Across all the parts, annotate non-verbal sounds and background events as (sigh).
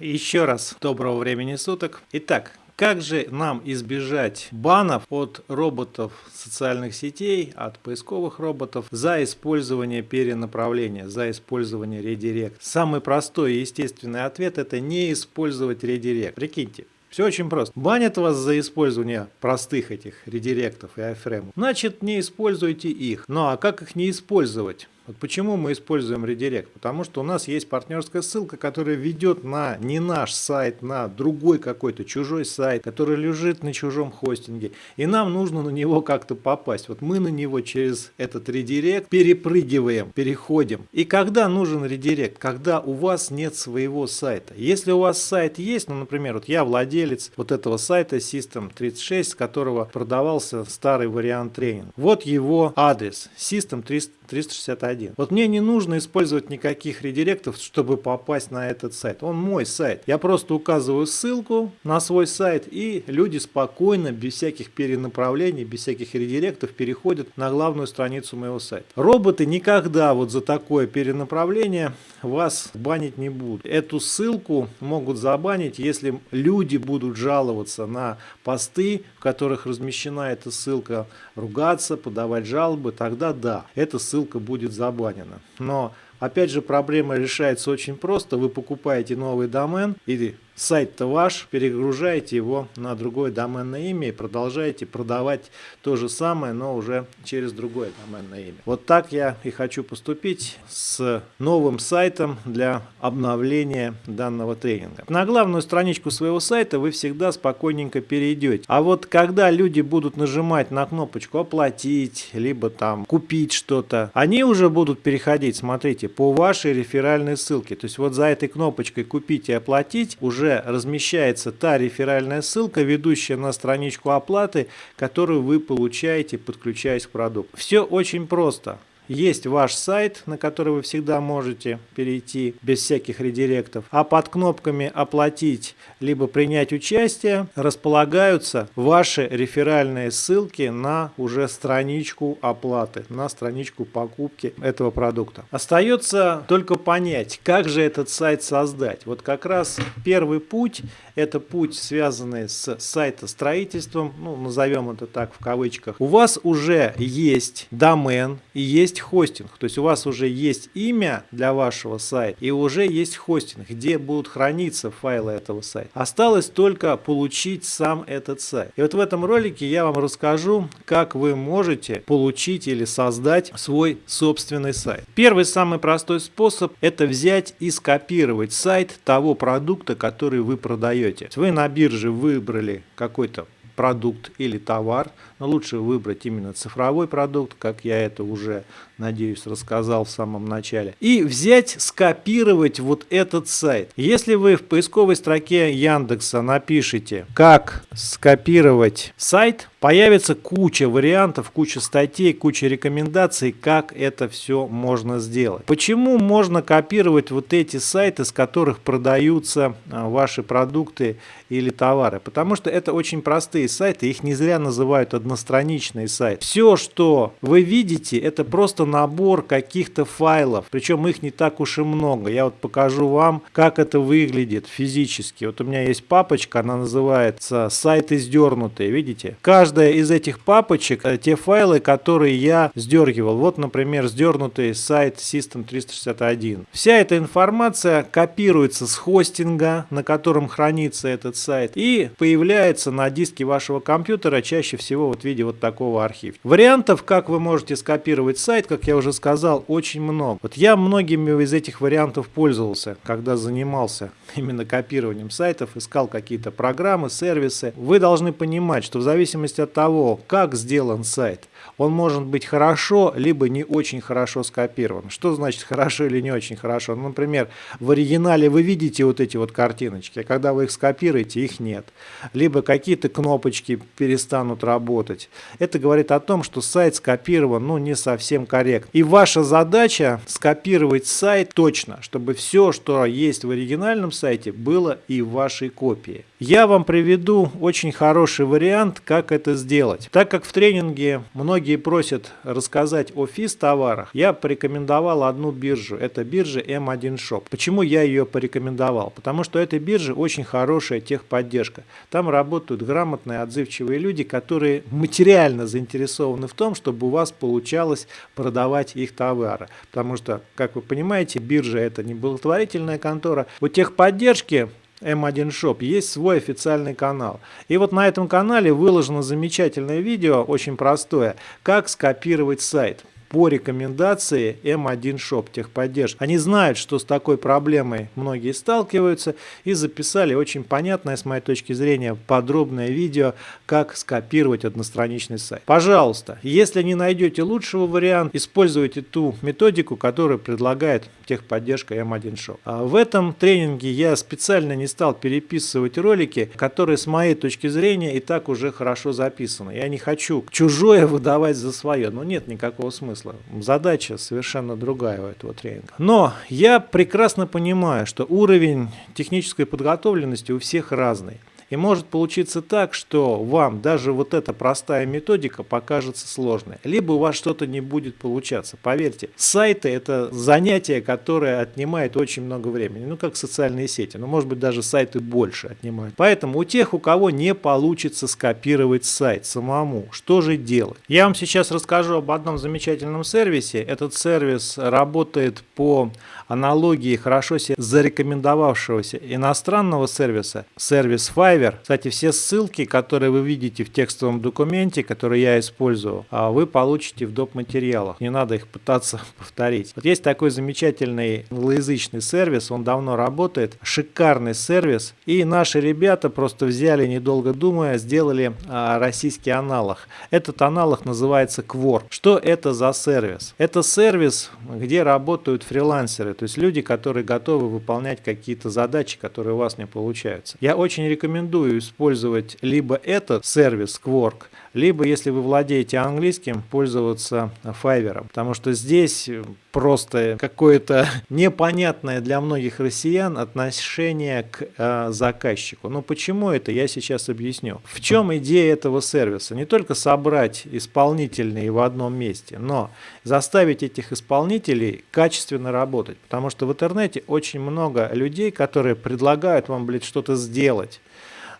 Еще раз доброго времени суток. Итак, как же нам избежать банов от роботов социальных сетей, от поисковых роботов за использование перенаправления, за использование редирект? Самый простой и естественный ответ это не использовать редирект. Прикиньте, все очень просто. Банят вас за использование простых этих редиректов и айфреймов. Значит, не используйте их. Ну а как их не использовать? Вот почему мы используем редирект? Потому что у нас есть партнерская ссылка, которая ведет на не наш сайт, на другой какой-то чужой сайт, который лежит на чужом хостинге. И нам нужно на него как-то попасть. Вот мы на него через этот редирект перепрыгиваем, переходим. И когда нужен редирект? Когда у вас нет своего сайта. Если у вас сайт есть, ну, например, вот я владелец вот этого сайта System36, с которого продавался старый вариант тренинга. Вот его адрес System361 один. Вот мне не нужно использовать никаких редиректов, чтобы попасть на этот сайт. Он мой сайт. Я просто указываю ссылку на свой сайт, и люди спокойно, без всяких перенаправлений, без всяких редиректов переходят на главную страницу моего сайта. Роботы никогда вот за такое перенаправление вас банить не будут. Эту ссылку могут забанить, если люди будут жаловаться на посты, в которых размещена эта ссылка, ругаться, подавать жалобы, тогда да, эта ссылка будет забанена. Но опять же проблема решается очень просто. Вы покупаете новый домен или сайт-то ваш, перегружаете его на другое доменное имя и продолжаете продавать то же самое, но уже через другое доменное имя. Вот так я и хочу поступить с новым сайтом для обновления данного тренинга. На главную страничку своего сайта вы всегда спокойненько перейдете. А вот когда люди будут нажимать на кнопочку «Оплатить», либо там «Купить что-то», они уже будут переходить, смотрите, по вашей реферальной ссылке. То есть вот за этой кнопочкой «Купить» и «Оплатить» уже размещается та реферальная ссылка, ведущая на страничку оплаты, которую вы получаете, подключаясь к продукту. Все очень просто. Есть ваш сайт, на который вы всегда можете перейти без всяких редиректов. А под кнопками «Оплатить» либо «Принять участие» располагаются ваши реферальные ссылки на уже страничку оплаты, на страничку покупки этого продукта. Остается только понять, как же этот сайт создать. Вот как раз первый путь – это путь, связанный с сайтостроительством, ну, назовем это так в кавычках. У вас уже есть домен и есть есть хостинг, то есть у вас уже есть имя для вашего сайта и уже есть хостинг, где будут храниться файлы этого сайта. Осталось только получить сам этот сайт. И вот в этом ролике я вам расскажу, как вы можете получить или создать свой собственный сайт. Первый самый простой способ это взять и скопировать сайт того продукта, который вы продаете. Вы на бирже выбрали какой-то продукт или товар, но лучше выбрать именно цифровой продукт, как я это уже, надеюсь, рассказал в самом начале. И взять, скопировать вот этот сайт. Если вы в поисковой строке Яндекса напишите, как скопировать сайт, появится куча вариантов, куча статей, куча рекомендаций, как это все можно сделать. Почему можно копировать вот эти сайты, с которых продаются а, ваши продукты или товары? Потому что это очень простые сайты, их не зря называют одностраничные сайты. Все, что вы видите, это просто набор каких-то файлов, причем их не так уж и много. Я вот покажу вам, как это выглядит физически. Вот у меня есть папочка, она называется «Сайты сдернутые», видите? Каждая из этих папочек, э, те файлы, которые я сдергивал. Вот, например, сдернутый сайт System 361. Вся эта информация копируется с хостинга, на котором хранится этот сайт, и появляется на диске вашего компьютера, чаще всего вот в виде вот такого архива. Вариантов, как вы можете скопировать сайт, как я уже сказал, очень много. Вот я многими из этих вариантов пользовался, когда занимался (laughs) именно копированием сайтов, искал какие-то программы, сервисы. Вы должны понимать, что в зависимости от того, как сделан сайт, он может быть хорошо, либо не очень хорошо скопирован. Что значит хорошо или не очень хорошо? Ну, например, в оригинале вы видите вот эти вот картиночки, а когда вы их скопируете, их нет. Либо какие-то кнопочки перестанут работать. Это говорит о том, что сайт скопирован ну, не совсем корректно. И ваша задача скопировать сайт точно, чтобы все, что есть в оригинальном сайте, было и в вашей копии. Я вам приведу очень хороший вариант, как это сделать. Так как в тренинге многие просят рассказать о физ товарах, я порекомендовал одну биржу. Это биржа M1 Shop. Почему я ее порекомендовал? Потому что эта биржа очень хорошая техподдержка. Там работают грамотные, отзывчивые люди, которые материально заинтересованы в том, чтобы у вас получалось продавать их товары. Потому что, как вы понимаете, биржа это не благотворительная контора. У техподдержки M1 Shop есть свой официальный канал. И вот на этом канале выложено замечательное видео, очень простое, как скопировать сайт по рекомендации M1 Shop техподдержки. Они знают, что с такой проблемой многие сталкиваются и записали очень понятное, с моей точки зрения, подробное видео, как скопировать одностраничный сайт. Пожалуйста, если не найдете лучшего варианта, используйте ту методику, которую предлагает техподдержка M1 Shop. А в этом тренинге я специально не стал переписывать ролики, которые с моей точки зрения и так уже хорошо записаны. Я не хочу чужое выдавать за свое, но нет никакого смысла смысла. Задача совершенно другая у этого тренинга. Но я прекрасно понимаю, что уровень технической подготовленности у всех разный. И может получиться так, что вам даже вот эта простая методика покажется сложной. Либо у вас что-то не будет получаться. Поверьте, сайты это занятие, которое отнимает очень много времени. Ну как социальные сети. Но может быть даже сайты больше отнимают. Поэтому у тех, у кого не получится скопировать сайт самому, что же делать? Я вам сейчас расскажу об одном замечательном сервисе. Этот сервис работает по аналогии хорошо зарекомендовавшегося иностранного сервиса, сервис Fiverr драйвер. Кстати, все ссылки, которые вы видите в текстовом документе, который я использую, а, вы получите в доп. материалах. Не надо их пытаться (laughs) повторить. Вот есть такой замечательный англоязычный сервис, он давно работает, шикарный сервис. И наши ребята просто взяли, недолго думая, сделали а, российский аналог. Этот аналог называется Quark. Что это за сервис? Это сервис, где работают фрилансеры, то есть люди, которые готовы выполнять какие-то задачи, которые у вас не получаются. Я очень рекомендую рекомендую использовать либо этот сервис Quark, либо, если вы владеете английским, пользоваться Fiverr. Потому что здесь просто какое-то (laughs) непонятное для многих россиян отношение к э, заказчику. Но почему это, я сейчас объясню. В чем идея этого сервиса? Не только собрать исполнительные в одном месте, но заставить этих исполнителей качественно работать. Потому что в интернете очень много людей, которые предлагают вам, блядь, что-то сделать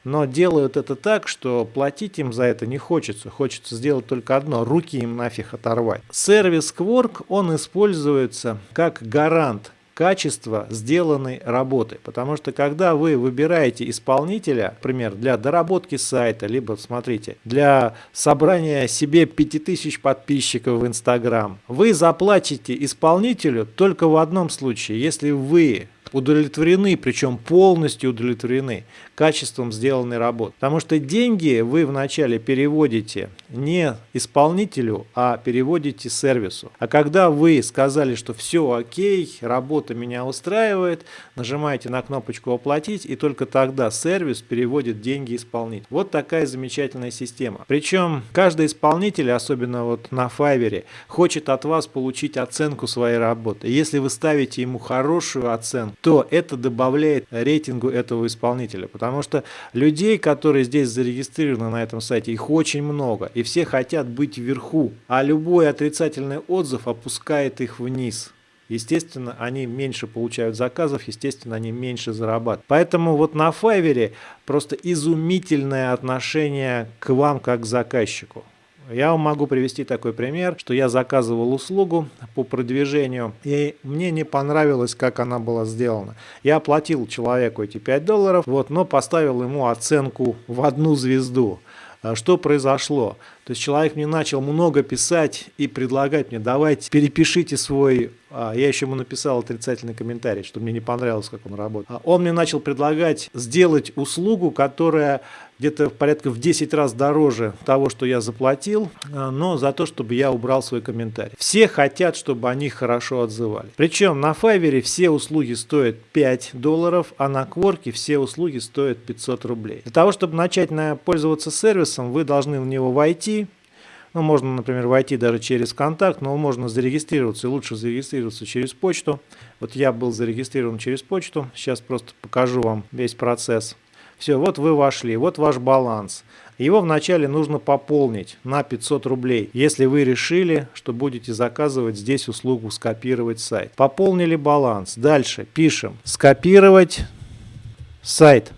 но делают это так, что платить им за это не хочется. Хочется сделать только одно – руки им нафиг оторвать. Сервис Quark, он используется как гарант качества сделанной работы. Потому что когда вы выбираете исполнителя, например, для доработки сайта, либо, смотрите, для собрания себе 5000 подписчиков в Инстаграм, вы заплатите исполнителю только в одном случае, если вы удовлетворены, причем полностью удовлетворены качеством сделанной работы. Потому что деньги вы вначале переводите не исполнителю, а переводите сервису. А когда вы сказали, что все окей, работа меня устраивает, нажимаете на кнопочку «Оплатить», и только тогда сервис переводит деньги исполнителю. Вот такая замечательная система. Причем каждый исполнитель, особенно вот на Fiverr, хочет от вас получить оценку своей работы. Если вы ставите ему хорошую оценку, то это добавляет рейтингу этого исполнителя. Потому что людей, которые здесь зарегистрированы на этом сайте, их очень много. И все хотят быть вверху. А любой отрицательный отзыв опускает их вниз. Естественно, они меньше получают заказов, естественно, они меньше зарабатывают. Поэтому вот на Fiverr просто изумительное отношение к вам как к заказчику. Я вам могу привести такой пример, что я заказывал услугу по продвижению, и мне не понравилось, как она была сделана. Я оплатил человеку эти 5 долларов, вот, но поставил ему оценку в одну звезду. А что произошло? То есть человек мне начал много писать и предлагать мне, давайте перепишите свой, а, я еще ему написал отрицательный комментарий, что мне не понравилось, как он работает. А он мне начал предлагать сделать услугу, которая где-то порядка в 10 раз дороже того, что я заплатил, а, но за то, чтобы я убрал свой комментарий. Все хотят, чтобы они хорошо отзывали. Причем на Fiverr все услуги стоят 5 долларов, а на Quark все услуги стоят 500 рублей. Для того, чтобы начать пользоваться сервисом, вы должны в него войти, ну, можно, например, войти даже через контакт, но можно зарегистрироваться, и лучше зарегистрироваться через почту. Вот я был зарегистрирован через почту, сейчас просто покажу вам весь процесс. Все, вот вы вошли, вот ваш баланс. Его вначале нужно пополнить на 500 рублей, если вы решили, что будете заказывать здесь услугу скопировать сайт. Пополнили баланс. Дальше пишем скопировать сайт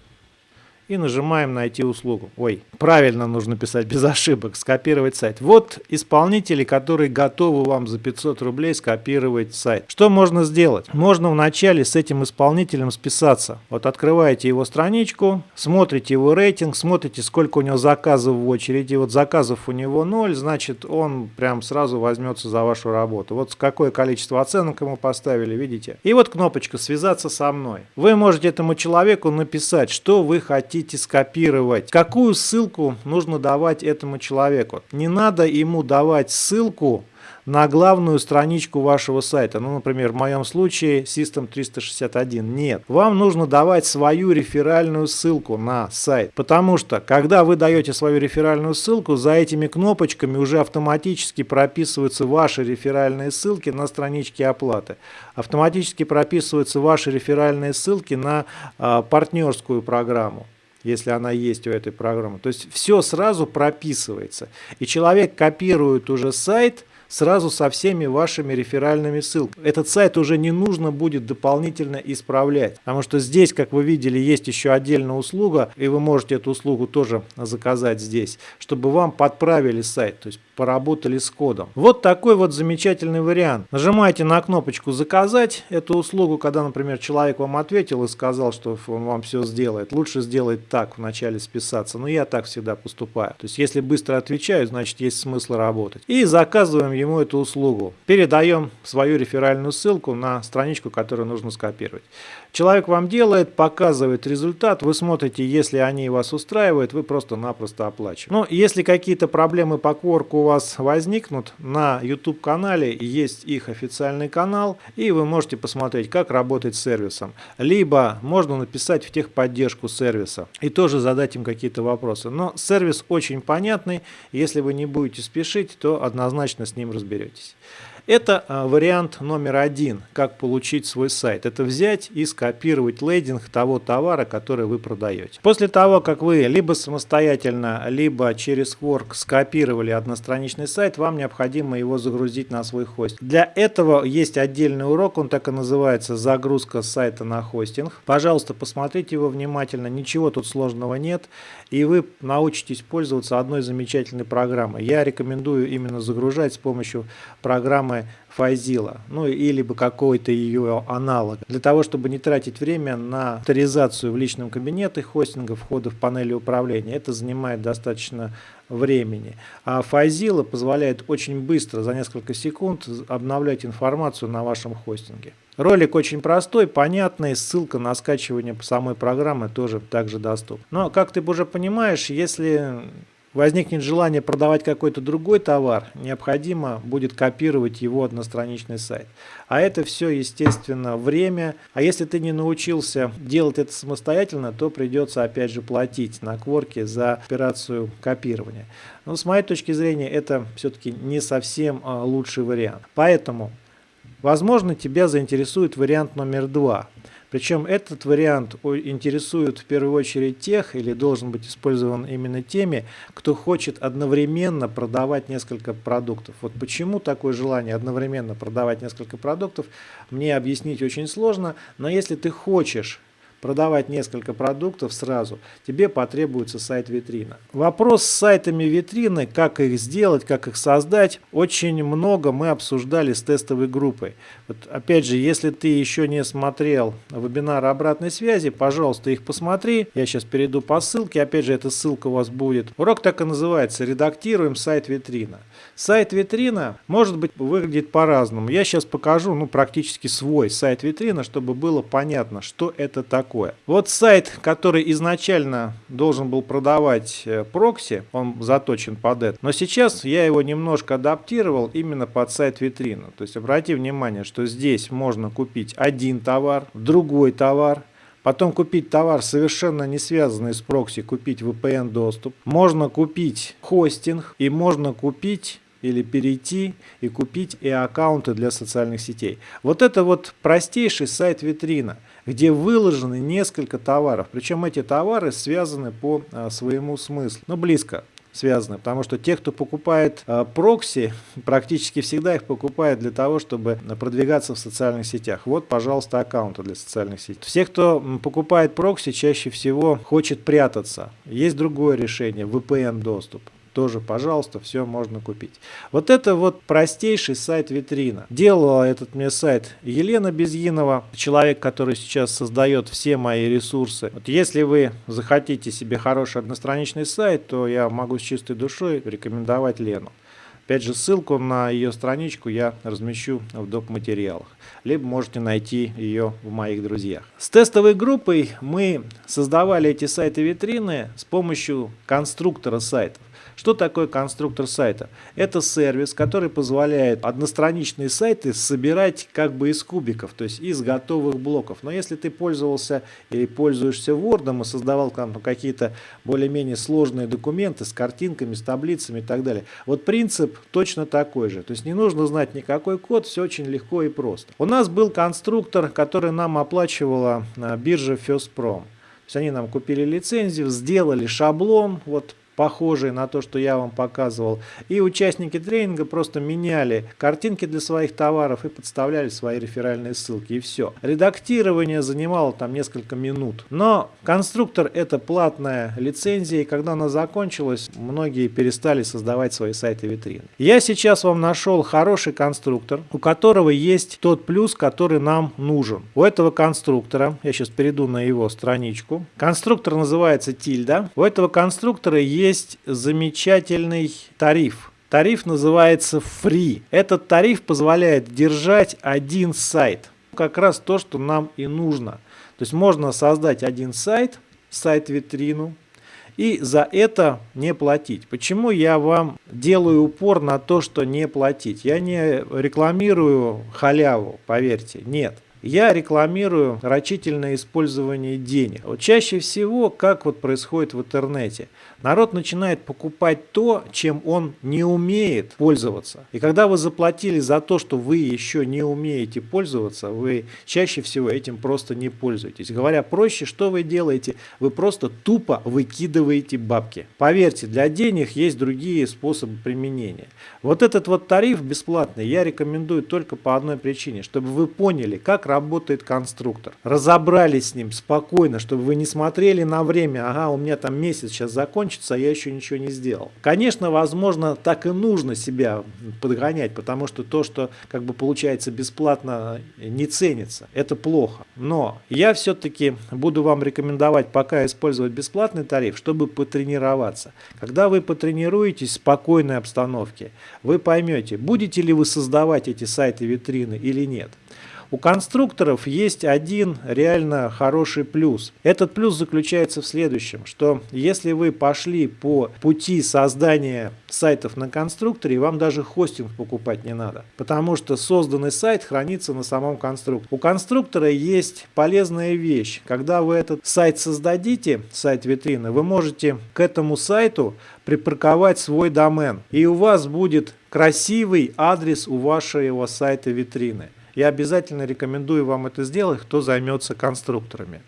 и нажимаем «Найти услугу». Ой, правильно нужно писать, без ошибок, скопировать сайт. Вот исполнители, которые готовы вам за 500 рублей скопировать сайт. Что можно сделать? Можно вначале с этим исполнителем списаться. Вот открываете его страничку, смотрите его рейтинг, смотрите, сколько у него заказов в очереди. Вот заказов у него 0, значит он прям сразу возьмется за вашу работу. Вот какое количество оценок ему поставили, видите? И вот кнопочка «Связаться со мной». Вы можете этому человеку написать, что вы хотите хотите скопировать, какую ссылку нужно давать этому человеку. Не надо ему давать ссылку на главную страничку вашего сайта. Ну, например, в моем случае System 361. Нет. Вам нужно давать свою реферальную ссылку на сайт. Потому что, когда вы даете свою реферальную ссылку, за этими кнопочками уже автоматически прописываются ваши реферальные ссылки на страничке оплаты. Автоматически прописываются ваши реферальные ссылки на а, партнерскую программу если она есть у этой программы. То есть все сразу прописывается. И человек копирует уже сайт сразу со всеми вашими реферальными ссылками. Этот сайт уже не нужно будет дополнительно исправлять, потому что здесь, как вы видели, есть еще отдельная услуга, и вы можете эту услугу тоже заказать здесь, чтобы вам подправили сайт, то есть поработали с кодом. Вот такой вот замечательный вариант. Нажимаете на кнопочку «Заказать» эту услугу, когда, например, человек вам ответил и сказал, что он вам все сделает. Лучше сделать так, вначале списаться. Но я так всегда поступаю. То есть, если быстро отвечаю, значит, есть смысл работать. И заказываем ему эту услугу. Передаем свою реферальную ссылку на страничку, которую нужно скопировать. Человек вам делает, показывает результат, вы смотрите, если они вас устраивают, вы просто-напросто оплачиваете. Но если какие-то проблемы по кворку у вас возникнут, на YouTube канале есть их официальный канал, и вы можете посмотреть, как работать с сервисом. Либо можно написать в техподдержку сервиса и тоже задать им какие-то вопросы. Но сервис очень понятный, если вы не будете спешить, то однозначно с ним разберетесь. Это а, вариант номер один, как получить свой сайт. Это взять и скопировать лейдинг того товара, который вы продаете. После того, как вы либо самостоятельно, либо через Quark скопировали одностраничный сайт, вам необходимо его загрузить на свой хостинг. Для этого есть отдельный урок, он так и называется «Загрузка сайта на хостинг». Пожалуйста, посмотрите его внимательно, ничего тут сложного нет, и вы научитесь пользоваться одной замечательной программой. Я рекомендую именно загружать с помощью программы программы Файзила, ну или бы какой-то ее аналог, для того, чтобы не тратить время на авторизацию в личном кабинете хостинга, входа в панели управления. Это занимает достаточно времени. А Файзила позволяет очень быстро, за несколько секунд, обновлять информацию на вашем хостинге. Ролик очень простой, понятный, ссылка на скачивание самой программы тоже также доступна. Но, как ты уже понимаешь, если возникнет желание продавать какой-то другой товар, необходимо будет копировать его одностраничный сайт. А это все, естественно, время. А если ты не научился делать это самостоятельно, то придется опять же платить на кворке за операцию копирования. Но с моей точки зрения, это все-таки не совсем а, лучший вариант. Поэтому, возможно, тебя заинтересует вариант номер два – причем этот вариант интересует в первую очередь тех, или должен быть использован именно теми, кто хочет одновременно продавать несколько продуктов. Вот почему такое желание одновременно продавать несколько продуктов, мне объяснить очень сложно, но если ты хочешь продавать несколько продуктов сразу, тебе потребуется сайт-витрина. Вопрос с сайтами витрины, как их сделать, как их создать, очень много мы обсуждали с тестовой группой. Вот опять же, если ты еще не смотрел вебинары обратной связи, пожалуйста, их посмотри. Я сейчас перейду по ссылке, опять же, эта ссылка у вас будет. Урок так и называется «Редактируем сайт-витрина». Сайт-витрина, может быть, выглядит по-разному. Я сейчас покажу ну, практически свой сайт-витрина, чтобы было понятно, что это такое такое. Вот сайт, который изначально должен был продавать э, прокси, он заточен под это. Но сейчас я его немножко адаптировал именно под сайт-витрину. То есть обрати внимание, что здесь можно купить один товар, другой товар, Потом купить товар, совершенно не связанный с прокси, купить VPN доступ. Можно купить хостинг и можно купить или перейти и купить и аккаунты для социальных сетей. Вот это вот простейший сайт-витрина, где выложены несколько товаров. Причем эти товары связаны по а, своему смыслу. Ну, близко связаны, потому что те, кто покупает э, прокси, (laughs) практически всегда их покупают для того, чтобы продвигаться в социальных сетях. Вот, пожалуйста, аккаунты для социальных сетей. Все, кто покупает прокси, чаще всего хочет прятаться. Есть другое решение, VPN доступ тоже, пожалуйста, все можно купить. Вот это вот простейший сайт-витрина. Делала этот мне сайт Елена Безгинова, человек, который сейчас создает все мои ресурсы. Вот если вы захотите себе хороший одностраничный сайт, то я могу с чистой душой рекомендовать Лену. Опять же, ссылку на ее страничку я размещу в доп. материалах. Либо можете найти ее в моих друзьях. С тестовой группой мы создавали эти сайты-витрины с помощью конструктора сайтов. Что такое конструктор сайта? Это сервис, который позволяет одностраничные сайты собирать как бы из кубиков, то есть из готовых блоков. Но если ты пользовался или пользуешься Word и создавал какие-то более-менее сложные документы с картинками, с таблицами и так далее, вот принцип точно такой же. То есть не нужно знать никакой код, все очень легко и просто. У нас был конструктор, который нам оплачивала а, биржа FirstProm. То есть они нам купили лицензию, сделали шаблон, вот похожие на то, что я вам показывал. И участники тренинга просто меняли картинки для своих товаров и подставляли свои реферальные ссылки. И все. Редактирование занимало там несколько минут. Но конструктор это платная лицензия, и когда она закончилась, многие перестали создавать свои сайты витрины. Я сейчас вам нашел хороший конструктор, у которого есть тот плюс, который нам нужен. У этого конструктора, я сейчас перейду на его страничку, конструктор называется Тильда. У этого конструктора есть есть замечательный тариф. Тариф называется Free. Этот тариф позволяет держать один сайт. Как раз то, что нам и нужно. То есть можно создать один сайт, сайт-витрину, и за это не платить. Почему я вам делаю упор на то, что не платить? Я не рекламирую халяву, поверьте, нет я рекламирую рачительное использование денег. Вот чаще всего, как вот происходит в интернете, народ начинает покупать то, чем он не умеет пользоваться. И когда вы заплатили за то, что вы еще не умеете пользоваться, вы чаще всего этим просто не пользуетесь. Говоря проще, что вы делаете? Вы просто тупо выкидываете бабки. Поверьте, для денег есть другие способы применения. Вот этот вот тариф бесплатный я рекомендую только по одной причине, чтобы вы поняли, как работает конструктор. Разобрались с ним спокойно, чтобы вы не смотрели на время, ага, у меня там месяц сейчас закончится, а я еще ничего не сделал. Конечно, возможно, так и нужно себя подгонять, потому что то, что как бы получается бесплатно, не ценится. Это плохо. Но я все-таки буду вам рекомендовать пока использовать бесплатный тариф, чтобы потренироваться. Когда вы потренируетесь в спокойной обстановке, вы поймете, будете ли вы создавать эти сайты витрины или нет. У конструкторов есть один реально хороший плюс. Этот плюс заключается в следующем, что если вы пошли по пути создания сайтов на конструкторе, вам даже хостинг покупать не надо, потому что созданный сайт хранится на самом конструкторе. У конструктора есть полезная вещь. Когда вы этот сайт создадите, сайт витрины, вы можете к этому сайту припарковать свой домен, и у вас будет красивый адрес у вашего сайта витрины. Я обязательно рекомендую вам это сделать, кто займется конструкторами.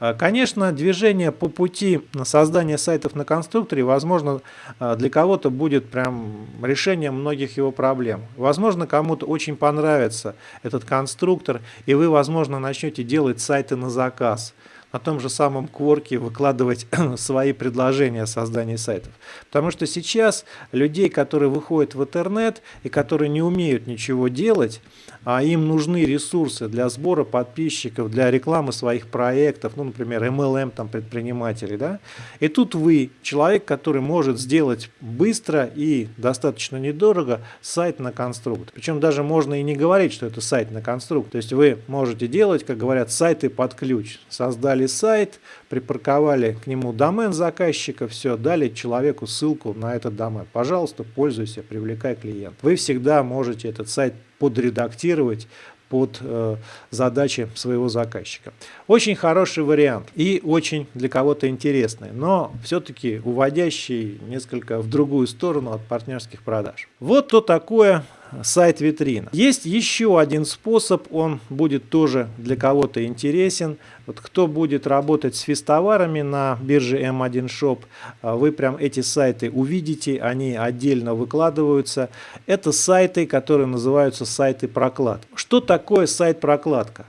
А, конечно, движение по пути создания сайтов на конструкторе, возможно, а, для кого-то будет прям решением многих его проблем. Возможно, кому-то очень понравится этот конструктор, и вы, возможно, начнете делать сайты на заказ на том же самом Quark выкладывать (clears throat) свои предложения о создании сайтов. Потому что сейчас людей, которые выходят в интернет и которые не умеют ничего делать, а им нужны ресурсы для сбора подписчиков, для рекламы своих проектов, ну, например, MLM там предпринимателей, да, и тут вы, человек, который может сделать быстро и достаточно недорого сайт на конструктор. Причем даже можно и не говорить, что это сайт на конструктор. То есть вы можете делать, как говорят, сайты под ключ. Создали сайт, припарковали к нему домен заказчика, все, дали человеку ссылку на этот домен. Пожалуйста, пользуйся, привлекай клиент. Вы всегда можете этот сайт подредактировать под э, задачи своего заказчика. Очень хороший вариант и очень для кого-то интересный, но все-таки уводящий несколько в другую сторону от партнерских продаж. Вот то такое сайт-витрина. Есть еще один способ, он будет тоже для кого-то интересен. Вот кто будет работать с физтоварами на бирже M1 Shop, а, вы прям эти сайты увидите, они отдельно выкладываются. Это сайты, которые называются сайты проклад. Что такое сайт-прокладка?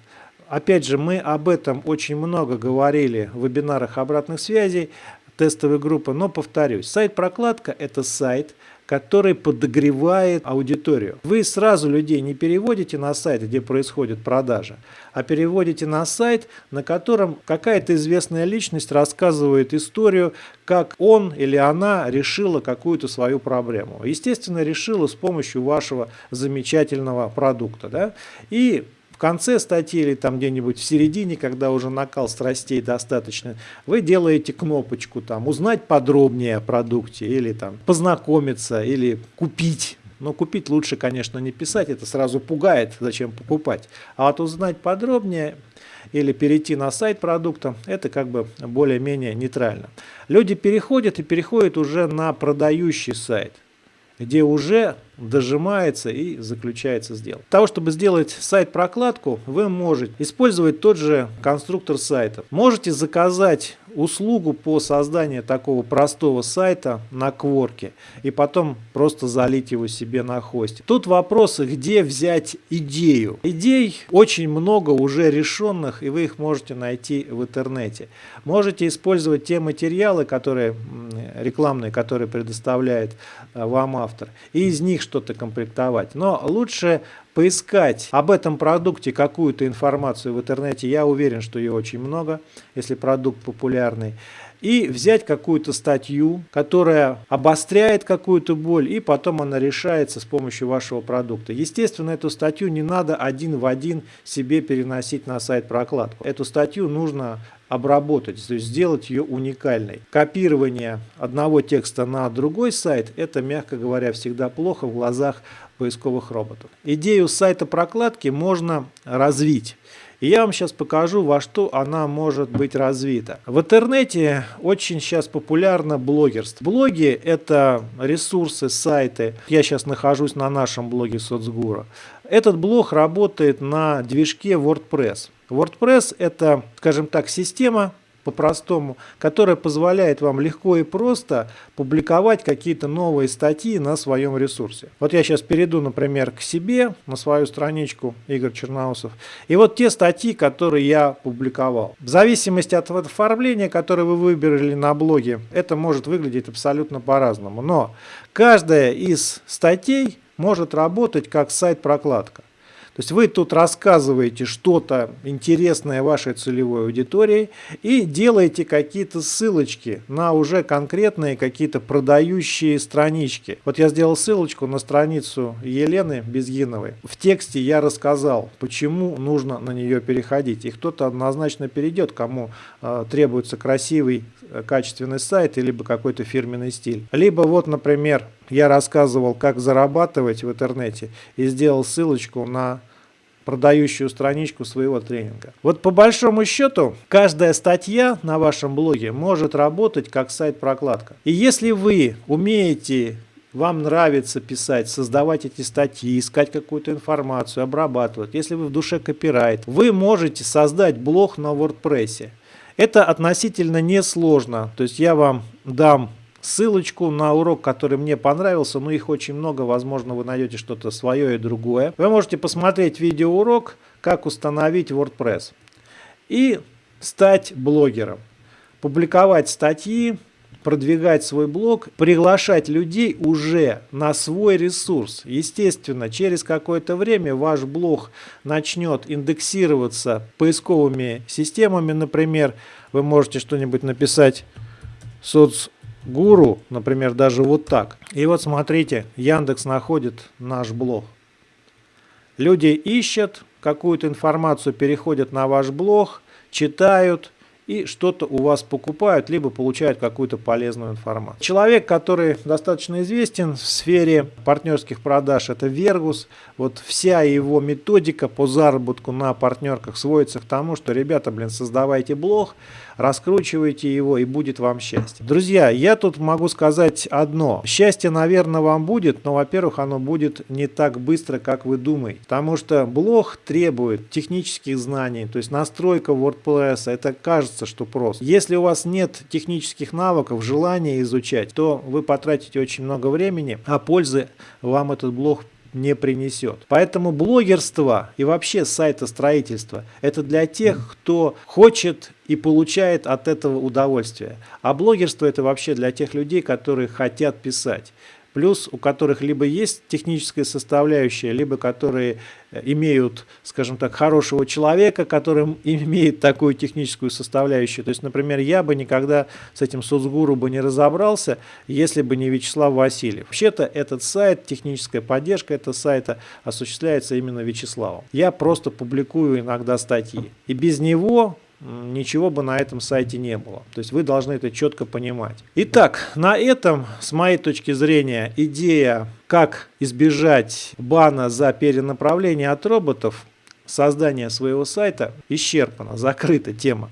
Опять же, мы об этом очень много говорили в вебинарах обратных связей, тестовой группы, но повторюсь, сайт-прокладка – это сайт, который подогревает аудиторию. Вы сразу людей не переводите на сайт, где происходит продажа, а переводите на сайт, на котором какая-то известная личность рассказывает историю, как он или она решила какую-то свою проблему. Естественно, решила с помощью вашего замечательного продукта. Да? И конце статьи или там где-нибудь в середине, когда уже накал страстей достаточно, вы делаете кнопочку там «Узнать подробнее о продукте» или там «Познакомиться» или «Купить». Но купить лучше, конечно, не писать, это сразу пугает, зачем покупать. А вот узнать подробнее или перейти на сайт продукта, это как бы более-менее нейтрально. Люди переходят и переходят уже на продающий сайт где уже дожимается и заключается сделка. Для того, чтобы сделать сайт-прокладку, вы можете использовать тот же конструктор сайтов. Можете заказать услугу по созданию такого простого сайта на Кворке и потом просто залить его себе на хосте. Тут вопрос, где взять идею. Идей очень много уже решенных, и вы их можете найти в интернете. Можете использовать те материалы, которые рекламные, которые предоставляет э, вам автор, и из них что-то комплектовать. Но лучше поискать об этом продукте какую-то информацию в интернете, я уверен, что ее очень много, если продукт популярный, и взять какую-то статью, которая обостряет какую-то боль, и потом она решается с помощью вашего продукта. Естественно, эту статью не надо один в один себе переносить на сайт прокладку. Эту статью нужно обработать, то есть сделать ее уникальной. Копирование одного текста на другой сайт, это, мягко говоря, всегда плохо в глазах поисковых роботов. Идею сайта прокладки можно развить. И я вам сейчас покажу, во что она может быть развита. В интернете очень сейчас популярно блогерство. Блоги – это ресурсы, сайты. Я сейчас нахожусь на нашем блоге Соцгура. Этот блог работает на движке WordPress. WordPress – это, скажем так, система, по-простому, которая позволяет вам легко и просто публиковать какие-то новые статьи на своем ресурсе. Вот я сейчас перейду, например, к себе, на свою страничку Игорь Черноусов, и вот те статьи, которые я публиковал. В зависимости от оформления, которое вы выбрали на блоге, это может выглядеть абсолютно по-разному. Но каждая из статей может работать как сайт-прокладка. То есть вы тут рассказываете что-то интересное вашей целевой аудитории и делаете какие-то ссылочки на уже конкретные какие-то продающие странички. Вот я сделал ссылочку на страницу Елены Безгиновой. В тексте я рассказал, почему нужно на нее переходить. И кто-то однозначно перейдет, кому э, требуется красивый, э, качественный сайт, либо какой-то фирменный стиль. Либо вот, например, я рассказывал, как зарабатывать в интернете и сделал ссылочку на продающую страничку своего тренинга. Вот по большому счету, каждая статья на вашем блоге может работать как сайт-прокладка. И если вы умеете вам нравится писать, создавать эти статьи, искать какую-то информацию, обрабатывать, если вы в душе копирайт, вы можете создать блог на WordPress. Это относительно несложно. То есть я вам дам ссылочку на урок, который мне понравился, но их очень много, возможно вы найдете что-то свое и другое. Вы можете посмотреть видеоурок, как установить WordPress и стать блогером, публиковать статьи, продвигать свой блог, приглашать людей уже на свой ресурс. Естественно, через какое-то время ваш блог начнет индексироваться поисковыми системами, например, вы можете что-нибудь написать соц гуру, например, даже вот так. И вот смотрите, Яндекс находит наш блог. Люди ищут какую-то информацию, переходят на ваш блог, читают и что-то у вас покупают, либо получают какую-то полезную информацию. Человек, который достаточно известен в сфере партнерских продаж, это Вергус. Вот вся его методика по заработку на партнерках сводится к тому, что, ребята, блин, создавайте блог, раскручивайте его и будет вам счастье. Друзья, я тут могу сказать одно. Счастье, наверное, вам будет, но, во-первых, оно будет не так быстро, как вы думаете. Потому что блог требует технических знаний, то есть настройка WordPress, это кажется, что просто. Если у вас нет технических навыков, желания изучать, то вы потратите очень много времени, а пользы вам этот блог не принесет. Поэтому блогерство и вообще сайтостроительство – это для тех, кто хочет и получает от этого удовольствие. А блогерство – это вообще для тех людей, которые хотят писать плюс у которых либо есть техническая составляющая, либо которые имеют, скажем так, хорошего человека, который имеет такую техническую составляющую. То есть, например, я бы никогда с этим соцгуру бы не разобрался, если бы не Вячеслав Васильев. Вообще-то этот сайт, техническая поддержка этого сайта осуществляется именно Вячеславом. Я просто публикую иногда статьи. И без него ничего бы на этом сайте не было. То есть вы должны это четко понимать. Итак, на этом, с моей точки зрения, идея, как избежать бана за перенаправление от роботов, создания своего сайта исчерпана, закрыта тема.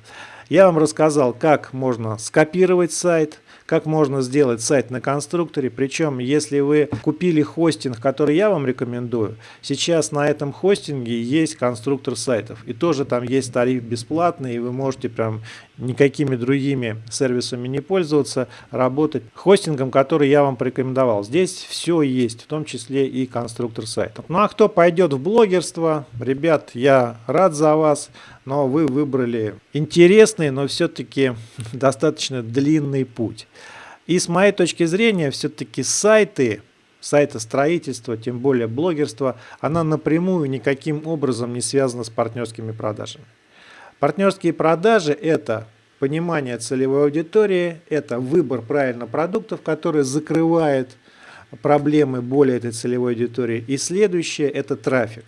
Я вам рассказал, как можно скопировать сайт, как можно сделать сайт на конструкторе. Причем, если вы купили хостинг, который я вам рекомендую, сейчас на этом хостинге есть конструктор сайтов. И тоже там есть тариф бесплатный, и вы можете прям никакими другими сервисами не пользоваться, работать хостингом, который я вам порекомендовал. Здесь все есть, в том числе и конструктор сайтов. Ну а кто пойдет в блогерство, ребят, я рад за вас, но вы выбрали интересный, но все-таки (laughs) достаточно длинный путь. И с моей точки зрения, все-таки сайты, сайта строительства, тем более блогерство, она напрямую никаким образом не связана с партнерскими продажами. Партнерские продажи – это понимание целевой аудитории, это выбор правильно продуктов, который закрывает проблемы боли этой целевой аудитории. И следующее – это трафик.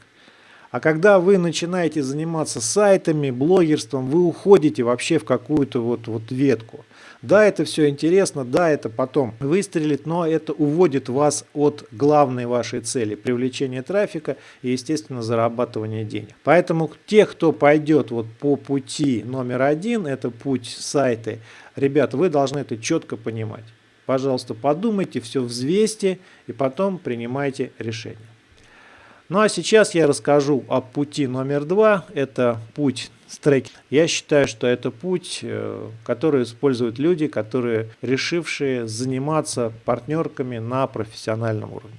А когда вы начинаете заниматься сайтами, блогерством, вы уходите вообще в какую-то вот, вот ветку. Да, это все интересно, да, это потом выстрелит, но это уводит вас от главной вашей цели – привлечения трафика и, естественно, зарабатывания денег. Поэтому те, кто пойдет вот по пути номер один, это путь сайты, ребята, вы должны это четко понимать. Пожалуйста, подумайте, все взвесьте и потом принимайте решение. Ну а сейчас я расскажу о пути номер два. Это путь с трекинг. Я считаю, что это путь, э, который используют люди, которые решившие заниматься партнерками на профессиональном уровне.